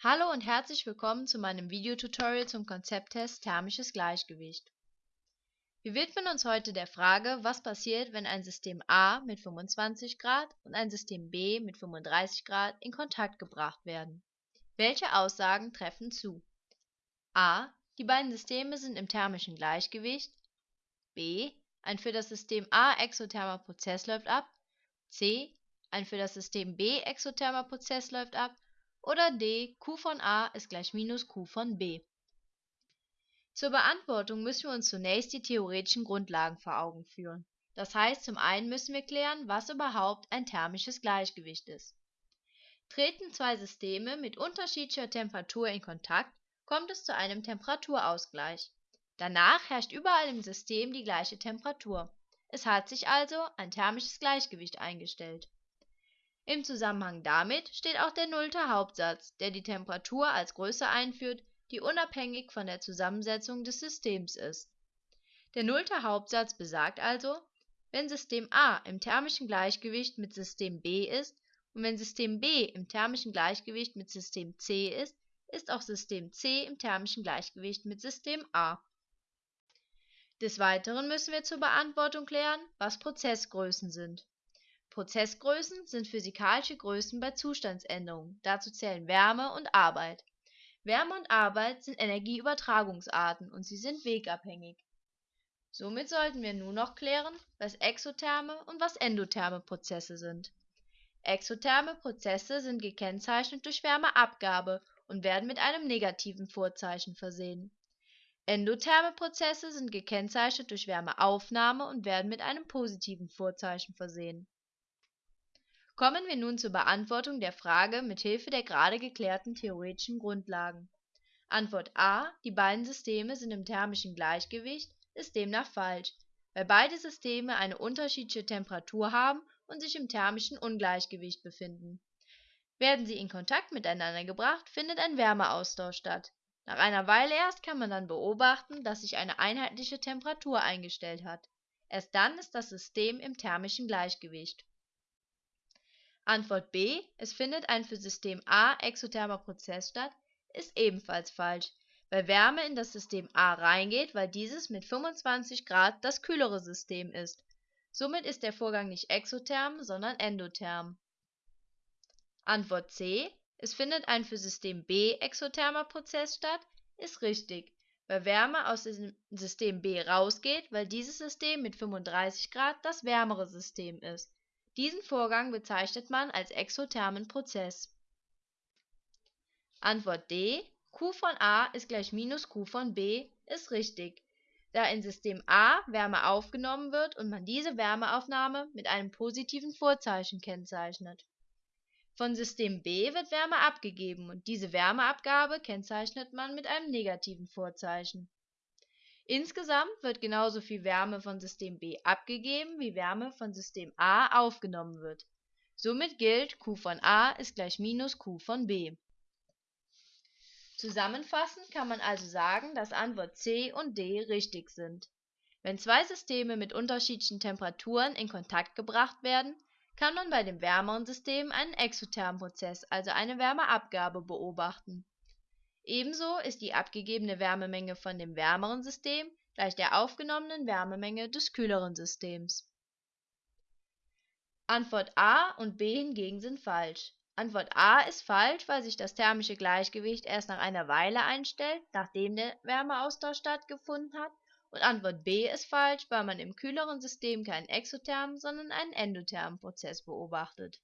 Hallo und herzlich willkommen zu meinem Videotutorial zum Konzepttest Thermisches Gleichgewicht. Wir widmen uns heute der Frage, was passiert, wenn ein System A mit 25 Grad und ein System B mit 35 Grad in Kontakt gebracht werden. Welche Aussagen treffen zu? A. Die beiden Systeme sind im thermischen Gleichgewicht. B. Ein für das System A exothermer Prozess läuft ab. C. Ein für das System B exothermer Prozess läuft ab oder D, Q von A ist gleich minus Q von B. Zur Beantwortung müssen wir uns zunächst die theoretischen Grundlagen vor Augen führen. Das heißt, zum einen müssen wir klären, was überhaupt ein thermisches Gleichgewicht ist. Treten zwei Systeme mit unterschiedlicher Temperatur in Kontakt, kommt es zu einem Temperaturausgleich. Danach herrscht überall im System die gleiche Temperatur. Es hat sich also ein thermisches Gleichgewicht eingestellt. Im Zusammenhang damit steht auch der nullte Hauptsatz, der die Temperatur als Größe einführt, die unabhängig von der Zusammensetzung des Systems ist. Der nullte Hauptsatz besagt also, wenn System A im thermischen Gleichgewicht mit System B ist und wenn System B im thermischen Gleichgewicht mit System C ist, ist auch System C im thermischen Gleichgewicht mit System A. Des Weiteren müssen wir zur Beantwortung klären, was Prozessgrößen sind Prozessgrößen sind physikalische Größen bei Zustandsänderungen, dazu zählen Wärme und Arbeit. Wärme und Arbeit sind Energieübertragungsarten und sie sind wegabhängig. Somit sollten wir nun noch klären, was exotherme und was endotherme Prozesse sind. Exotherme Prozesse sind gekennzeichnet durch Wärmeabgabe und werden mit einem negativen Vorzeichen versehen. Endotherme Prozesse sind gekennzeichnet durch Wärmeaufnahme und werden mit einem positiven Vorzeichen versehen Kommen wir nun zur Beantwortung der Frage mit Hilfe der gerade geklärten theoretischen Grundlagen. Antwort A, die beiden Systeme sind im thermischen Gleichgewicht, ist demnach falsch, weil beide Systeme eine unterschiedliche Temperatur haben und sich im thermischen Ungleichgewicht befinden. Werden sie in Kontakt miteinander gebracht, findet ein Wärmeaustausch statt. Nach einer Weile erst kann man dann beobachten, dass sich eine einheitliche Temperatur eingestellt hat. Erst dann ist das System im thermischen Gleichgewicht Antwort B, es findet ein für System A exothermer Prozess statt, ist ebenfalls falsch, weil Wärme in das System A reingeht, weil dieses mit 25 Grad das kühlere System ist. Somit ist der Vorgang nicht exotherm, sondern endotherm. Antwort C, es findet ein für System B exothermer Prozess statt, ist richtig, weil Wärme aus dem System B rausgeht, weil dieses System mit 35 Grad das wärmere System ist diesen Vorgang bezeichnet man als exothermen Prozess. Antwort D: Q von A ist gleich minus Q von B ist richtig, da in System A Wärme aufgenommen wird und man diese Wärmeaufnahme mit einem positiven Vorzeichen kennzeichnet. Von System B wird Wärme abgegeben und diese Wärmeabgabe kennzeichnet man mit einem negativen Vorzeichen Insgesamt wird genauso viel Wärme von System B abgegeben, wie Wärme von System A aufgenommen wird. Somit gilt Q von A ist gleich minus Q von B. Zusammenfassend kann man also sagen, dass Antwort C und D richtig sind. Wenn zwei Systeme mit unterschiedlichen Temperaturen in Kontakt gebracht werden, kann man bei dem wärmeren System einen exothermen Prozess, also eine Wärmeabgabe, beobachten Ebenso ist die abgegebene Wärmemenge von dem wärmeren System gleich der aufgenommenen Wärmemenge des kühleren Systems. Antwort A und B hingegen sind falsch. Antwort A ist falsch, weil sich das thermische Gleichgewicht erst nach einer Weile einstellt, nachdem der Wärmeaustausch stattgefunden hat, und Antwort B ist falsch, weil man im kühleren System keinen exothermen, sondern einen endothermen Prozess beobachtet